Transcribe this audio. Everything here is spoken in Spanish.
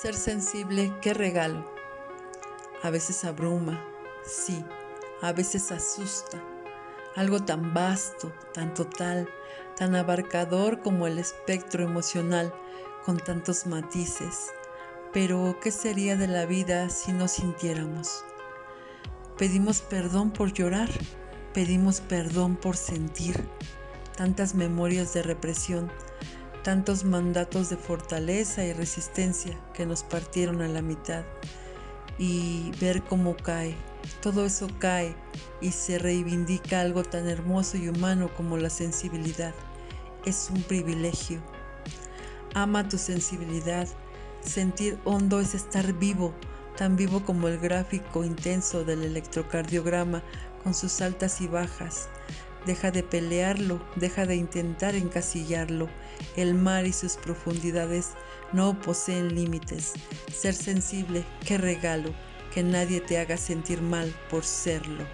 Ser sensible, qué regalo. A veces abruma, sí, a veces asusta. Algo tan vasto, tan total, tan abarcador como el espectro emocional, con tantos matices. Pero, ¿qué sería de la vida si no sintiéramos? Pedimos perdón por llorar, pedimos perdón por sentir. Tantas memorias de represión, tantos mandatos de fortaleza y resistencia que nos partieron a la mitad y ver cómo cae, todo eso cae y se reivindica algo tan hermoso y humano como la sensibilidad. Es un privilegio. Ama tu sensibilidad. Sentir hondo es estar vivo, tan vivo como el gráfico intenso del electrocardiograma con sus altas y bajas. Deja de pelearlo, deja de intentar encasillarlo. El mar y sus profundidades no poseen límites. Ser sensible, qué regalo, que nadie te haga sentir mal por serlo.